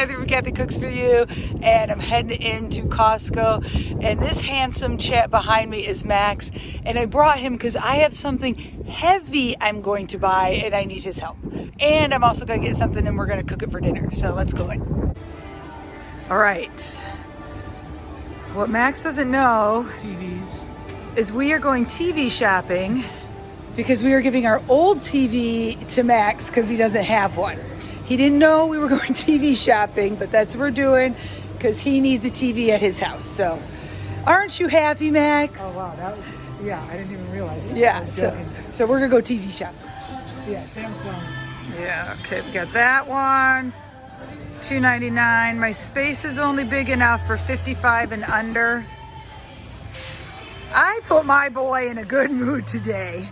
Kathy from Kathy Cooks For You, and I'm heading into Costco. And this handsome chap behind me is Max, and I brought him because I have something heavy I'm going to buy, and I need his help. And I'm also going to get something, and we're going to cook it for dinner. So let's go in. All right. What Max doesn't know TVs. is we are going TV shopping because we are giving our old TV to Max because he doesn't have one. He didn't know we were going TV shopping, but that's what we're doing because he needs a TV at his house. So, aren't you happy, Max? Oh wow, that was yeah. I didn't even realize. That. Yeah. So, joking. so we're gonna go TV shop. yeah, Samsung. Yeah. Okay. We got that one. Two ninety nine. My space is only big enough for fifty five and under. I put my boy in a good mood today.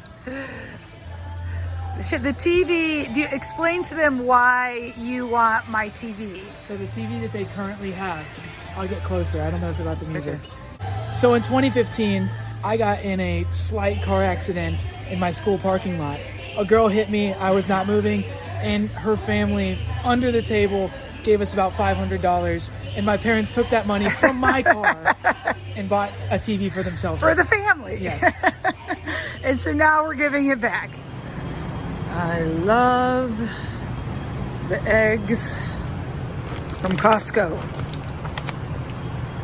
The TV, do you explain to them why you want my TV? So the TV that they currently have, I'll get closer. I don't know if they're about the music. So in 2015, I got in a slight car accident in my school parking lot. A girl hit me. I was not moving, and her family under the table gave us about $500. And my parents took that money from my car and bought a TV for themselves. For the family. Yes. and so now we're giving it back. I love the eggs from Costco.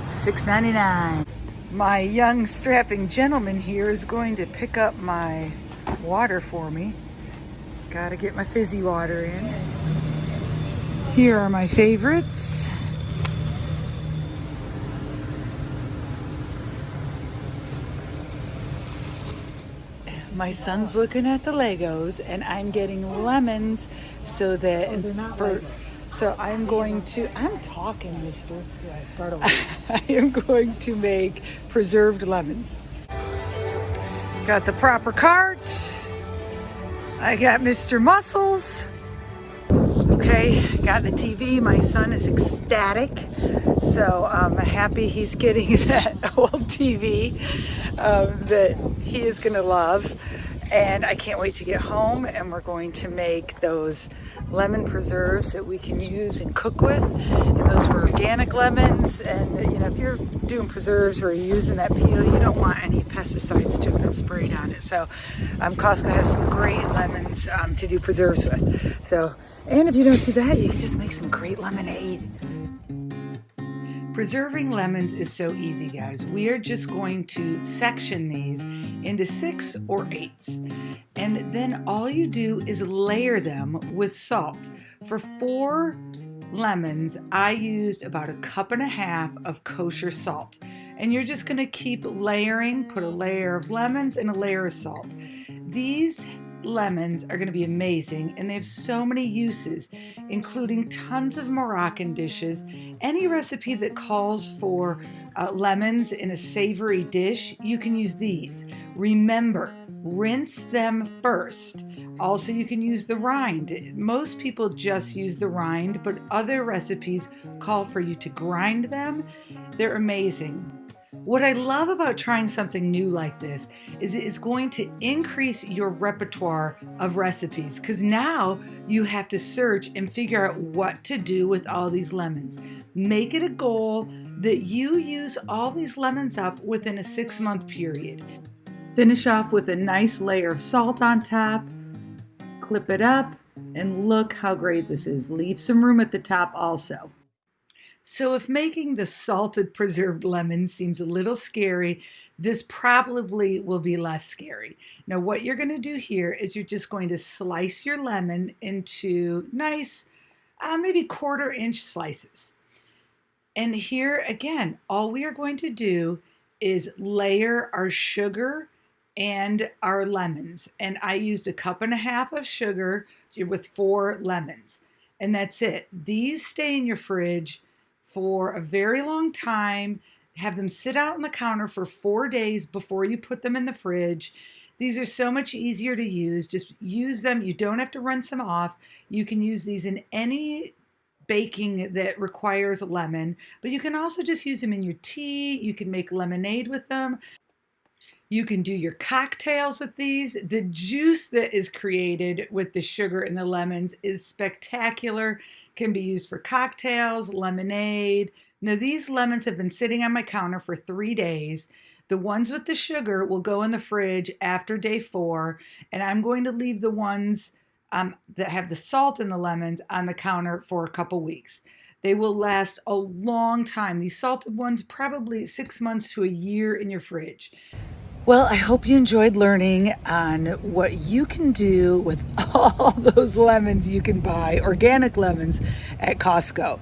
$6.99. My young strapping gentleman here is going to pick up my water for me. Gotta get my fizzy water in. Here are my favorites. My son's looking at the Legos and I'm getting lemons so that Oh, they're not for Lego. so I'm going to I'm talking mister. Yeah, start over. I am going to make preserved lemons. Got the proper cart. I got Mr. Muscles. Okay, got the TV. My son is ecstatic. So I'm happy he's getting that old TV um, that he is to love. And I can't wait to get home and we're going to make those lemon preserves that we can use and cook with. And those were organic lemons. And you know, if you're doing preserves where you're using that peel, you don't want any pesticides to have been sprayed on it. So um, Costco has some great lemons um, to do preserves with. So, and if you don't do that, you can just make some great lemonade. Preserving lemons is so easy, guys. We are just going to section these into six or eights. And then all you do is layer them with salt. For four lemons, I used about a cup and a half of kosher salt. And you're just gonna keep layering, put a layer of lemons and a layer of salt. These lemons are going to be amazing and they have so many uses including tons of Moroccan dishes. Any recipe that calls for uh, lemons in a savory dish you can use these. Remember rinse them first. Also you can use the rind. Most people just use the rind but other recipes call for you to grind them. They're amazing what I love about trying something new like this is it is going to increase your repertoire of recipes because now you have to search and figure out what to do with all these lemons. Make it a goal that you use all these lemons up within a six month period. Finish off with a nice layer of salt on top, clip it up, and look how great this is. Leave some room at the top also. So if making the salted preserved lemon seems a little scary, this probably will be less scary. Now what you're going to do here is you're just going to slice your lemon into nice, uh, maybe quarter inch slices. And here again, all we are going to do is layer our sugar and our lemons. And I used a cup and a half of sugar with four lemons. And that's it. These stay in your fridge for a very long time. Have them sit out on the counter for four days before you put them in the fridge. These are so much easier to use. Just use them. You don't have to rinse them off. You can use these in any baking that requires lemon, but you can also just use them in your tea. You can make lemonade with them. You can do your cocktails with these. The juice that is created with the sugar and the lemons is spectacular. Can be used for cocktails, lemonade. Now these lemons have been sitting on my counter for three days. The ones with the sugar will go in the fridge after day four, and I'm going to leave the ones um, that have the salt and the lemons on the counter for a couple weeks. They will last a long time. These salted ones, probably six months to a year in your fridge. Well, I hope you enjoyed learning on what you can do with all those lemons you can buy, organic lemons at Costco.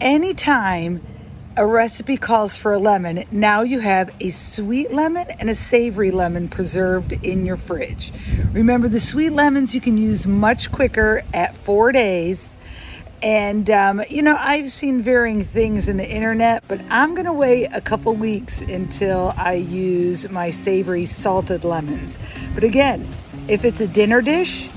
Anytime a recipe calls for a lemon, now you have a sweet lemon and a savory lemon preserved in your fridge. Remember, the sweet lemons you can use much quicker at four days and, um, you know, I've seen varying things in the internet, but I'm going to wait a couple weeks until I use my savory salted lemons. But again, if it's a dinner dish,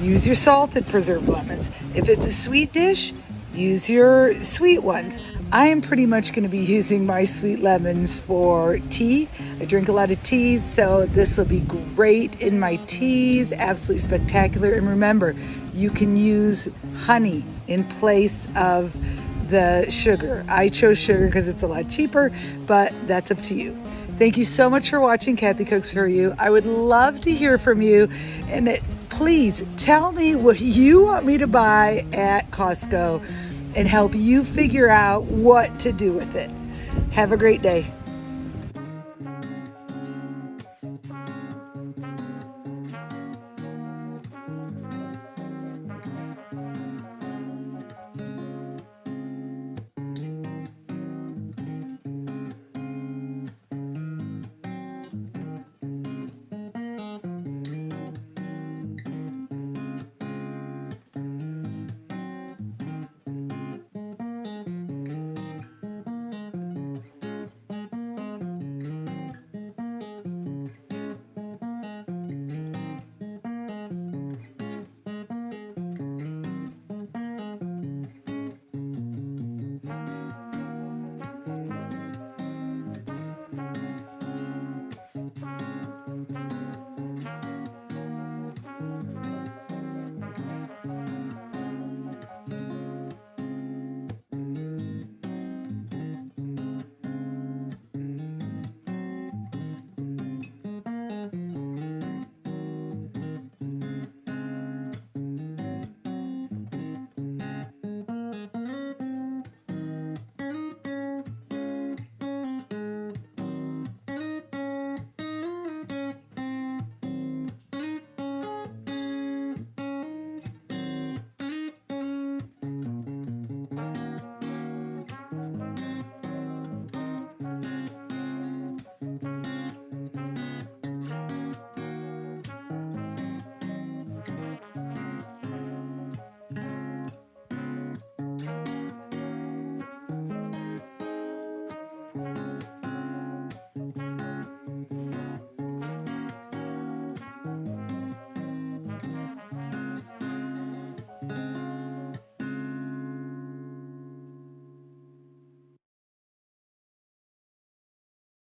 use your salted preserved lemons. If it's a sweet dish, use your sweet ones. I am pretty much going to be using my sweet lemons for tea. I drink a lot of teas, so this will be great in my teas. Absolutely spectacular. And remember, you can use honey in place of the sugar. I chose sugar because it's a lot cheaper, but that's up to you. Thank you so much for watching Kathy Cooks For You. I would love to hear from you and it, please tell me what you want me to buy at Costco and help you figure out what to do with it. Have a great day.